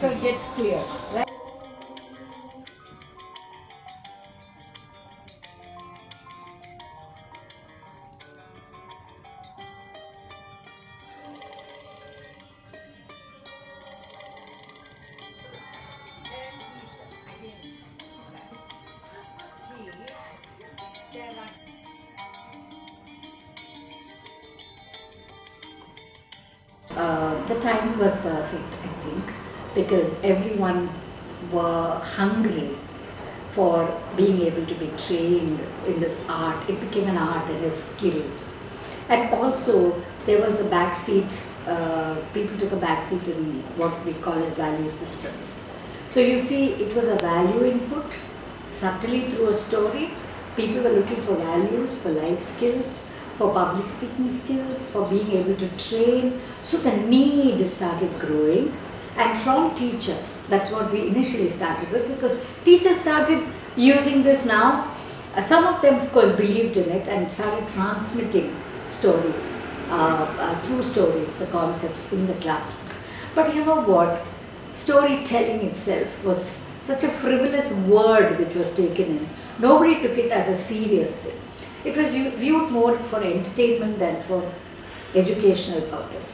so it gets clear, right? Uh, the timing was perfect, I think, because everyone were hungry for being able to be trained in this art. It became an art and a skill. And also, there was a backseat, uh, people took a backseat in what we call as value systems. So you see, it was a value input, subtly through a story. People were looking for values, for life skills, for public speaking skills, for being able to train. So the need started growing. And from teachers, that's what we initially started with because teachers started using this now. Uh, some of them, of course, believed in it and started transmitting stories, uh, uh, through stories, the concepts in the classrooms. But you know what? Storytelling itself was such a frivolous word which was taken in. Nobody took it as a serious thing. It was viewed more for entertainment than for educational purpose.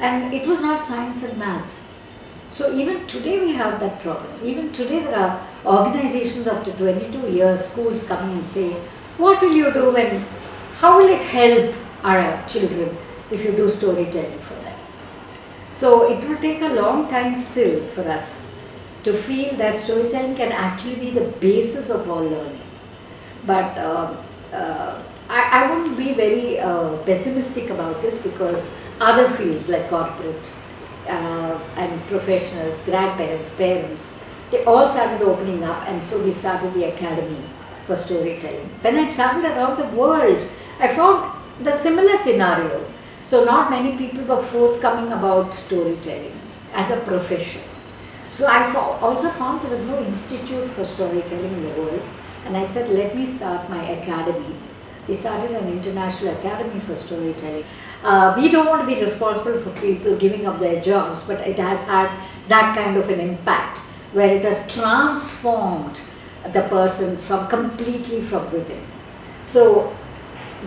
And it was not science and math. So even today we have that problem. Even today there are organizations after 22 years, schools coming and saying, what will you do when, how will it help our children if you do storytelling for them? So it will take a long time still for us to feel that storytelling can actually be the basis of all learning. But um, uh, I, I wouldn't be very uh, pessimistic about this because other fields like corporate uh, and professionals, grandparents, parents, they all started opening up and so we started the academy for storytelling. When I traveled around the world, I found the similar scenario. So not many people were forthcoming about storytelling as a profession. So I also found there was no institute for storytelling in the world and I said let me start my academy. We started an international academy for storytelling. Uh, we don't want to be responsible for people giving up their jobs but it has had that kind of an impact where it has transformed the person from completely from within. So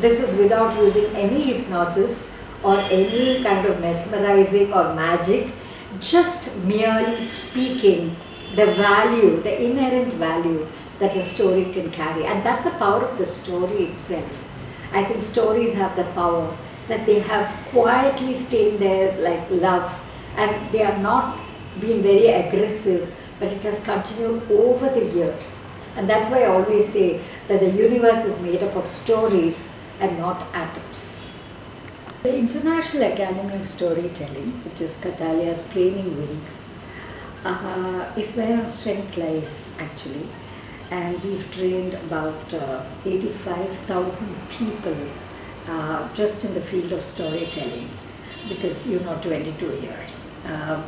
this is without using any hypnosis or any kind of mesmerizing or magic, just merely speaking the value, the inherent value that a story can carry. And that's the power of the story itself. I think stories have the power that they have quietly stayed there like love and they are not being very aggressive, but it has continued over the years. And that's why I always say that the universe is made up of stories and not atoms. The International Academy of Storytelling, which is Kathalaya's training wing, uh, is where our strength lies actually. And we've trained about uh, 85,000 people uh, just in the field of storytelling because you know 22 years. Uh,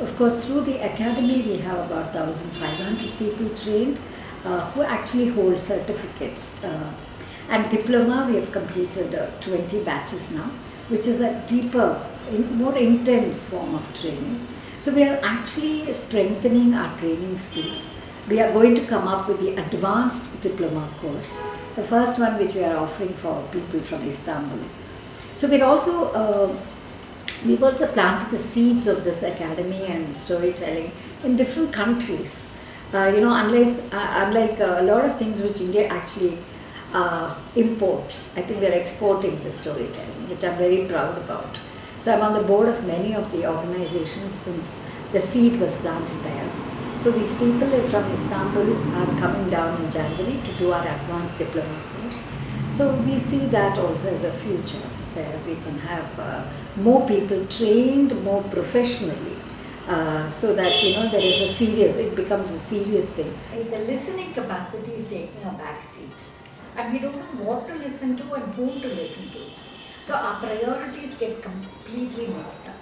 of course, through the academy, we have about 1,500 people trained uh, who actually hold certificates. Uh, and diploma, we have completed uh, 20 batches now, which is a deeper, more intense form of training. So we are actually strengthening our training skills. We are going to come up with the advanced diploma course, the first one which we are offering for people from Istanbul. So we're also uh, we've also planted the seeds of this academy and storytelling in different countries. Uh, you know, unless, uh, unlike uh, a lot of things which India actually uh, imports, I think we're exporting the storytelling, which I'm very proud about. So I'm on the board of many of the organizations since the seed was planted by us. So these people from Istanbul are coming down in January to do our advanced diploma course. So we see that also as a future where we can have uh, more people trained more professionally uh, so that you know there is a serious, it becomes a serious thing. The listening capacity is taking a back seat and we don't know what to listen to and whom to listen to. So our priorities get completely mixed up.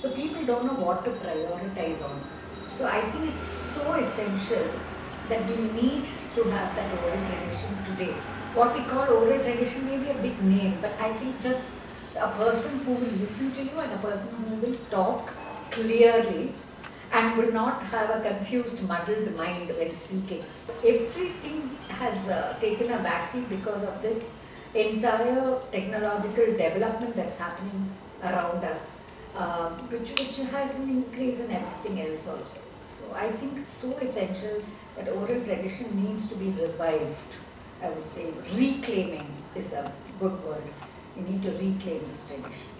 So people don't know what to prioritize on. So I think it's so essential that we need to have that oral tradition today. What we call oral tradition may be a big name, but I think just a person who will listen to you and a person who will talk clearly and will not have a confused, muddled mind when speaking. Everything has uh, taken a backseat because of this entire technological development that's happening around us, uh, which, which has an increase in everything else also. So I think it's so essential that oral tradition needs to be revived. I would say reclaiming is a good word. We need to reclaim this tradition.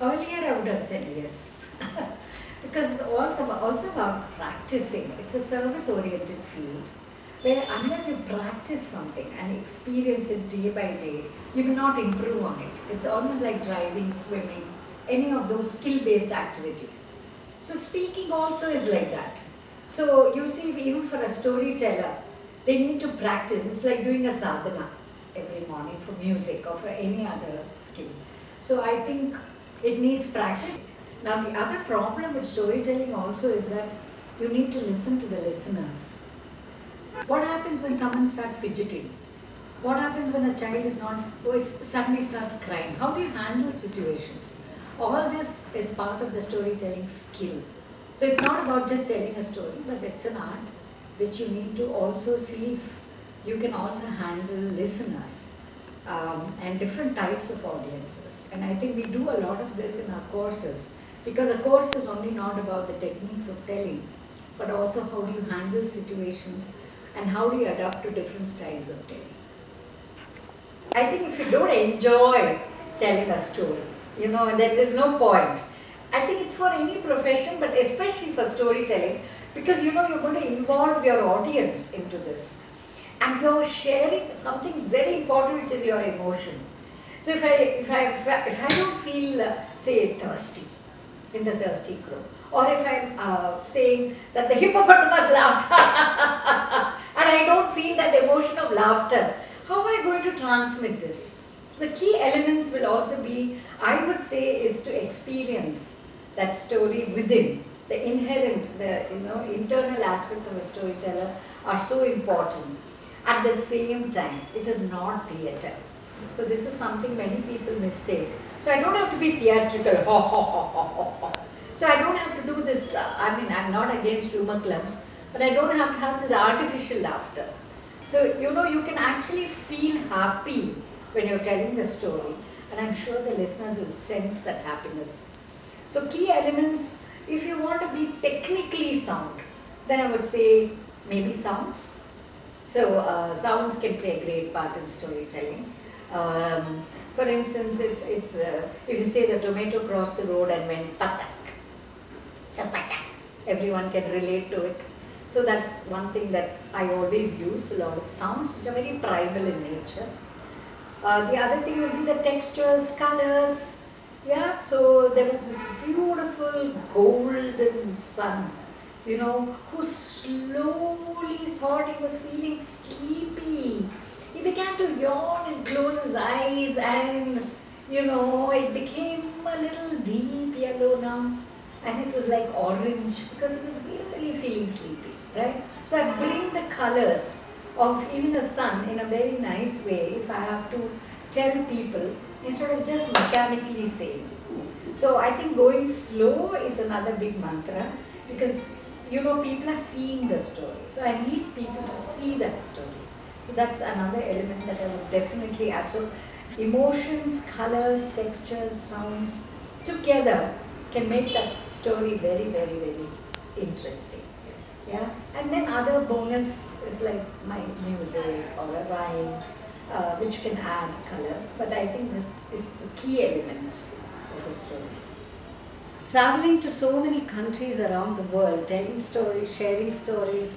Earlier I would have said yes. because it's also about, also about practicing. It's a service-oriented field where unless you practice something and experience it day by day, you will not improve on it. It's almost like driving, swimming, any of those skill-based activities. So speaking also is like that. So you see, even for a storyteller, they need to practice. It's like doing a sadhana every morning for music or for any other skill. So I think it needs practice. Now the other problem with storytelling also is that you need to listen to the listeners. What happens when someone starts fidgeting? What happens when a child is not, oh, suddenly starts crying? How do you handle situations? All this is part of the storytelling skill. So it's not about just telling a story, but it's an art which you need to also see if you can also handle listeners um, and different types of audiences. And I think we do a lot of this in our courses because a course is only not about the techniques of telling, but also how do you handle situations and how do you adapt to different styles of telling. I think if you don't enjoy telling a story, you know, then there's no point. I think it's for any profession, but especially for storytelling, because you know you're going to involve your audience into this. And you're sharing something very important, which is your emotion. So if I, if I, if I don't feel, uh, say, thirsty, in the thirsty group, Or if I'm uh, saying that the hippopotamus laughed and I don't feel that emotion of laughter, how am I going to transmit this? The key elements will also be, I would say, is to experience that story within. The inherent, the you know, internal aspects of a storyteller are so important. At the same time, it is not theatre. So this is something many people mistake. So I don't have to be theatrical. So I don't have to do this. Uh, I mean, I'm not against humor clubs, but I don't have to have this artificial laughter. So you know, you can actually feel happy when you're telling the story, and I'm sure the listeners will sense that happiness. So key elements, if you want to be technically sound, then I would say maybe sounds. So uh, sounds can play a great part in storytelling. Um, for instance, it's, it's uh, if you say the tomato crossed the road and went patak, chapatak, everyone can relate to it. So that's one thing that I always use, a lot of sounds which are very primal in nature. Uh, the other thing will be the textures, colors. Yeah, so there was this beautiful golden sun, you know, who slowly thought he was feeling sleepy he began to yawn and close his eyes and, you know, it became a little deep yellow now. And it was like orange because he was really feeling sleepy, right? So I bring the colors of even the sun in a very nice way if I have to tell people instead of just mechanically saying. So I think going slow is another big mantra because you know people are seeing the story. So I need people to see that story. So that's another element that I would definitely add. So emotions, colors, textures, sounds together can make that story very, very, very interesting. Yeah, and then other bonus is like my music or a rhyme, uh, which can add colors. But I think this is the key element of a story. Traveling to so many countries around the world, telling stories, sharing stories,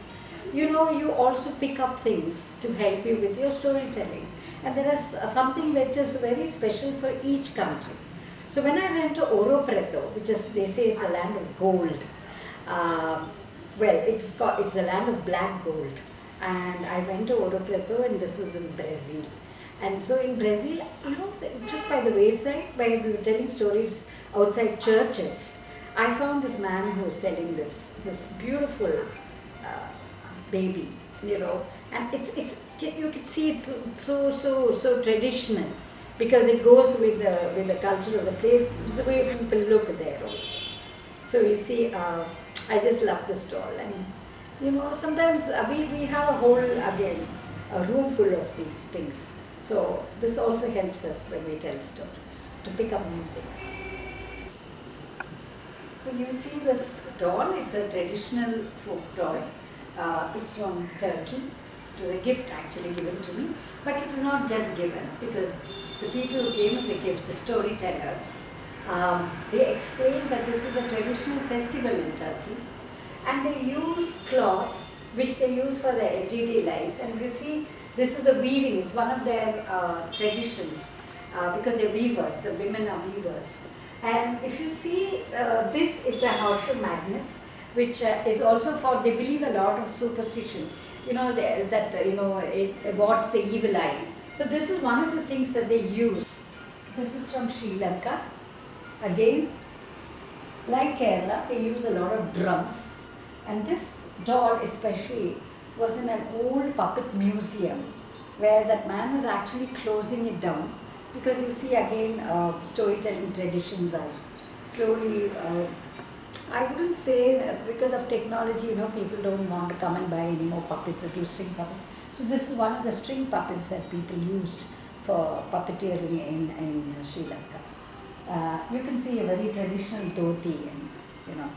you know, you also pick up things to help you with your storytelling. And there is something which is very special for each country. So when I went to Ouro Preto, which is, they say is the land of gold, uh, well, it's, called, it's the land of black gold. And I went to Ouro Preto and this was in Brazil. And so in Brazil, you know, just by the wayside, while we were telling stories outside churches, I found this man who was selling this, this beautiful uh, baby, you know, and it's, it's you can see it's so so so traditional because it goes with the with the culture of the place, the way people look there also. So you see, uh, I just love the stall and you know sometimes uh, we, we have a whole again a room full of these things. So this also helps us when we tell stories to pick up new things. So you see this doll, it's a traditional folk doll. Uh, it's from Turkey. It was a gift actually given to me. But it was not just given because the people who came as a gift, the storytellers, um, they explained that this is a traditional festival in Turkey and they use cloth which they use for their everyday lives and you see this is the weaving, it's one of their uh, traditions uh, because they're weavers, the women are weavers. And if you see, uh, this is a horseshoe magnet, which uh, is also for, they believe a lot of superstition. You know, they, that, uh, you know, it awards the evil eye. So this is one of the things that they use. This is from Sri Lanka. Again, like Kerala, they use a lot of drums. And this doll especially was in an old puppet museum where that man was actually closing it down. Because you see again uh, storytelling traditions are slowly uh, I wouldn't say because of technology you know people don't want to come and buy any more puppets or do string puppets. So this is one of the string puppets that people used for puppeteering in, in Sri Lanka. Uh, you can see a very traditional dhoti and you know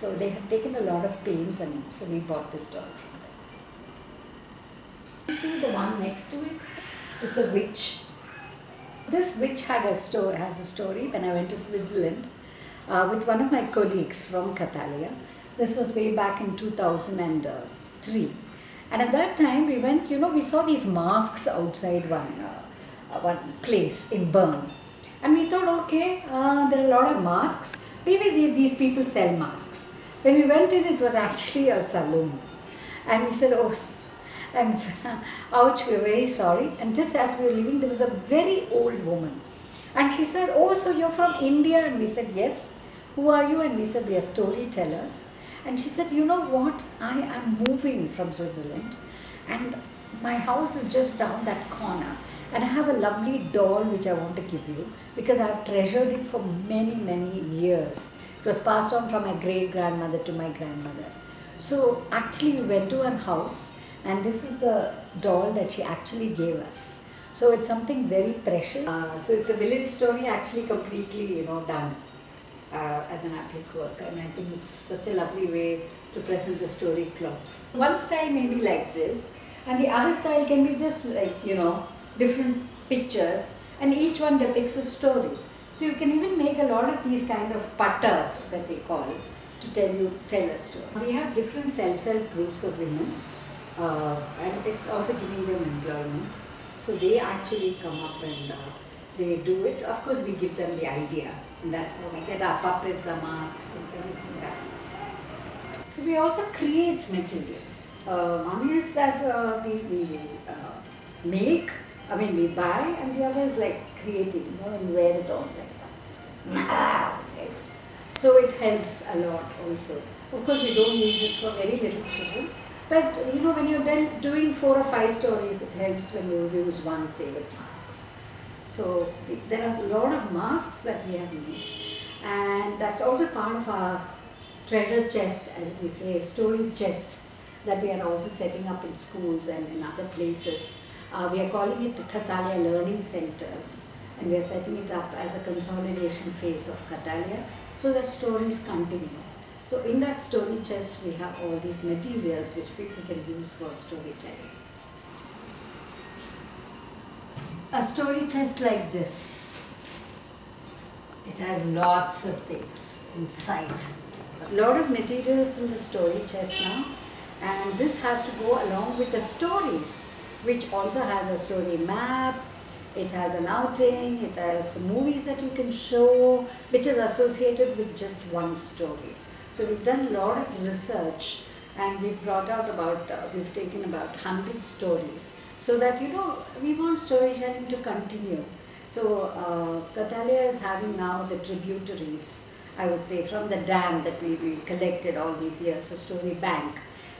so they have taken a lot of pains and so we bought this doll from them you see the one next to it it's a witch this witch had a story, has a story when I went to Switzerland uh, with one of my colleagues from Kathalaya. This was way back in 2003. And at that time we went, you know, we saw these masks outside one, uh, one place in Bern. And we thought, okay, uh, there are a lot of masks. Maybe these people sell masks. When we went in, it was actually a saloon. And we said, oh, and ouch, we are very sorry. And just as we were leaving, there was a very old woman. And she said, oh, so you're from India? And we said, yes. Who are you? And we said, we are storytellers. And she said, you know what? I am moving from Switzerland. And my house is just down that corner. And I have a lovely doll which I want to give you because I've treasured it for many, many years. It was passed on from my great grandmother to my grandmother. So actually we went to her house and this is the doll that she actually gave us. So it's something very precious. Uh, so it's a village story actually completely, you know, done uh, as an applique work and I think it's such a lovely way to present a story cloth. One style may be like this and the other style can be just like, you know, different pictures and each one depicts a story. So you can even make a lot of these kind of pattas that they call to tell you, tell a story. We have different self-help groups of women uh, and it's also giving them employment. So they actually come up and uh, they do it. Of course, we give them the idea, and that's how we get our puppets, our masks, and everything that. So we also create materials. Uh, one is that uh, we, we uh, make, I mean we buy, and the other is like creating, you know, and wear it on like So it helps a lot also. Of course, we don't use this for very little children. But you know, when you're done doing four or five stories, it helps when you use one save masks. So there are a lot of masks that we have made, and that's also part of our treasure chest, as we say, story chest that we are also setting up in schools and in other places. Uh, we are calling it the Kathalaya Learning Centers, and we are setting it up as a consolidation phase of Kathalaya so that stories continue. So in that story chest we have all these materials which people can use for storytelling. A story chest like this, it has lots of things inside. A lot of materials in the story chest now and this has to go along with the stories which also has a story map, it has an outing, it has movies that you can show which is associated with just one story. So we've done a lot of research and we've brought out about, uh, we've taken about 100 stories so that, you know, we want storytelling to continue. So uh, is having now the tributaries, I would say, from the dam that we, we collected all these years, the story bank.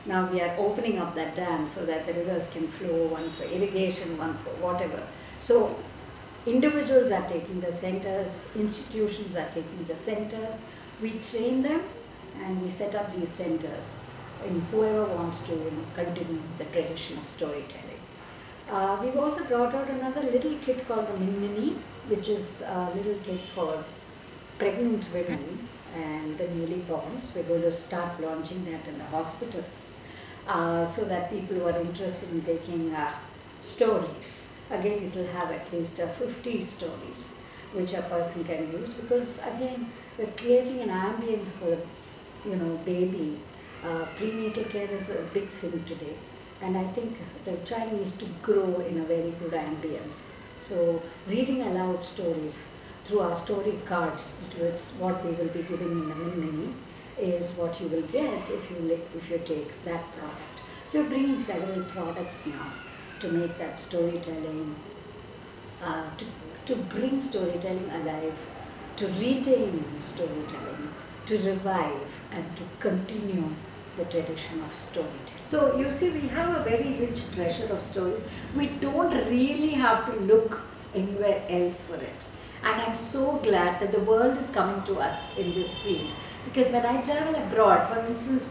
Now we are opening up that dam so that the rivers can flow, one for irrigation, one for whatever. So individuals are taking the centers, institutions are taking the centers, we train them and we set up these centers in whoever wants to you know, continue the tradition of storytelling. Uh, we've also brought out another little kit called the Minmini, which is a little kit for pregnant women and the newly borns. We're going to start launching that in the hospitals uh, so that people who are interested in taking uh, stories, again it will have at least uh, 50 stories which a person can use because again we're creating an ambience for you know baby. Uh, prenatal care is a big thing today and I think the child needs to grow in a very good ambience. So reading aloud stories through our story cards, is what we will be giving in the mini is what you will get if you if you take that product. So we're bringing several products now to make that storytelling, uh, to, to bring storytelling alive, to retain storytelling, to revive and to continue the tradition of storytelling. So you see we have a very rich treasure of stories. We don't really have to look anywhere else for it. And I'm so glad that the world is coming to us in this field. Because when I travel abroad, for instance,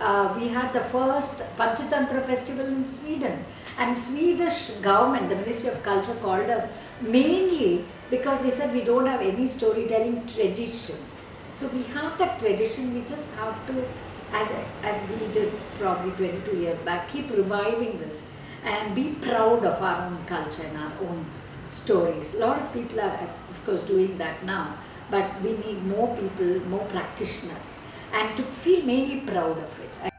uh, we had the first Panchatantra festival in Sweden. And Swedish government, the Ministry of Culture called us mainly because they said we don't have any storytelling tradition. So we have that tradition, we just have to, as, as we did probably 22 years back, keep reviving this and be proud of our own culture and our own stories. A lot of people are, of course, doing that now, but we need more people, more practitioners, and to feel mainly proud of it.